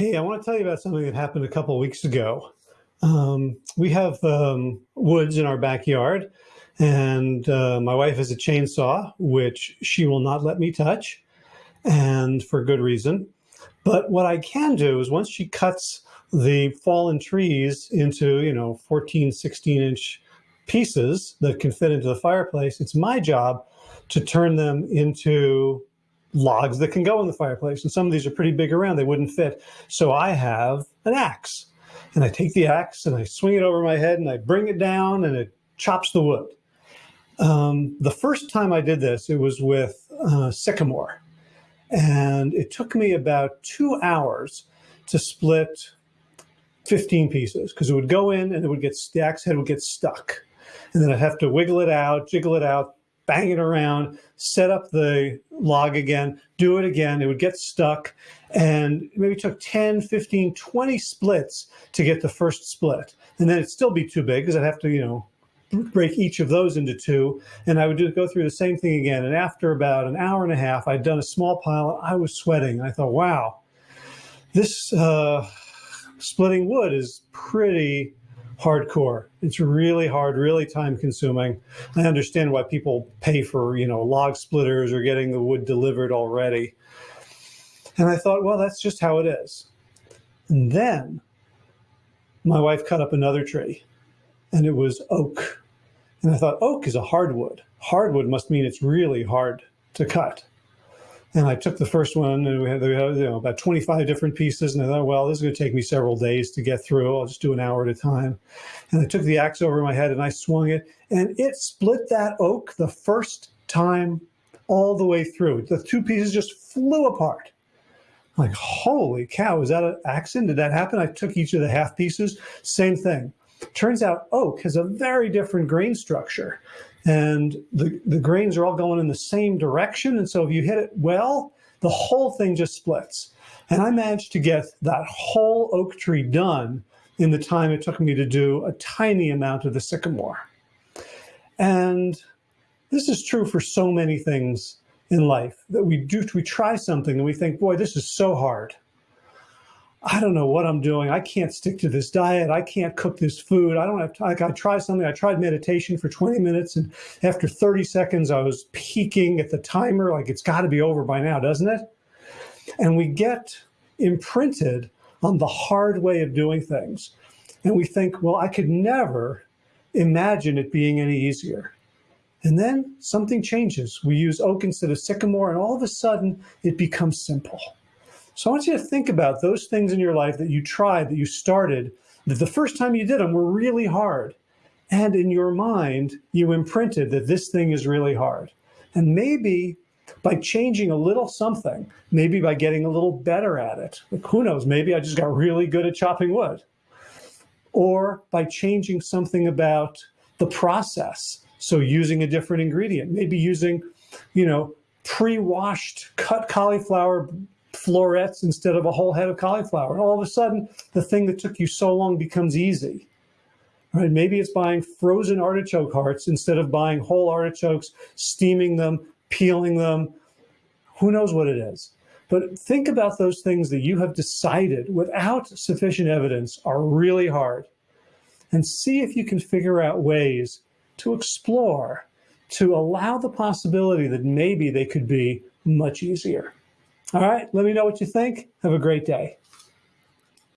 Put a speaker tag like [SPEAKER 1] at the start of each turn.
[SPEAKER 1] Hey, I want to tell you about something that happened a couple weeks ago. Um, we have um, woods in our backyard, and uh, my wife has a chainsaw, which she will not let me touch, and for good reason. But what I can do is once she cuts the fallen trees into, you know, 14, 16 inch pieces that can fit into the fireplace, it's my job to turn them into logs that can go in the fireplace. And some of these are pretty big around, they wouldn't fit. So I have an axe. And I take the axe and I swing it over my head and I bring it down and it chops the wood. Um, the first time I did this, it was with uh, sycamore. And it took me about two hours to split 15 pieces because it would go in and it would get, the axe head would get stuck. And then I'd have to wiggle it out, jiggle it out, bang it around, set up the log again, do it again. It would get stuck and maybe took 10, 15, 20 splits to get the first split. And then it'd still be too big because I'd have to, you know, break each of those into two. And I would just go through the same thing again. And after about an hour and a half, I'd done a small pile. I was sweating. I thought, wow, this uh, splitting wood is pretty hardcore. It's really hard, really time consuming. I understand why people pay for, you know, log splitters or getting the wood delivered already. And I thought, well, that's just how it is. And then my wife cut up another tree and it was oak. And I thought, oak is a hardwood. Hardwood must mean it's really hard to cut. And I took the first one and we had, we had you know, about 25 different pieces. And I thought, well, this is going to take me several days to get through. I'll just do an hour at a time. And I took the axe over my head and I swung it and it split that oak the first time all the way through. The two pieces just flew apart. I'm like, holy cow, is that an accident? Did that happen? I took each of the half pieces, same thing. Turns out oak has a very different grain structure and the, the grains are all going in the same direction. And so if you hit it well, the whole thing just splits. And I managed to get that whole oak tree done in the time it took me to do a tiny amount of the sycamore. And this is true for so many things in life that we do, we try something and we think, boy, this is so hard. I don't know what I'm doing. I can't stick to this diet. I can't cook this food. I don't have time. I tried something. I tried meditation for 20 minutes. And after 30 seconds, I was peeking at the timer. Like it's got to be over by now, doesn't it? And we get imprinted on the hard way of doing things. And we think, well, I could never imagine it being any easier. And then something changes. We use oak instead of sycamore, and all of a sudden it becomes simple. So I want you to think about those things in your life that you tried, that you started, that the first time you did them were really hard. And in your mind, you imprinted that this thing is really hard. And maybe by changing a little something, maybe by getting a little better at it, like who knows, maybe I just got really good at chopping wood. Or by changing something about the process. So using a different ingredient, maybe using, you know, pre-washed cut cauliflower florets instead of a whole head of cauliflower. And all of a sudden, the thing that took you so long becomes easy. Right? Maybe it's buying frozen artichoke hearts instead of buying whole artichokes, steaming them, peeling them. Who knows what it is? But think about those things that you have decided without sufficient evidence are really hard and see if you can figure out ways to explore, to allow the possibility that maybe they could be much easier. All right, let me know what you think. Have a great day.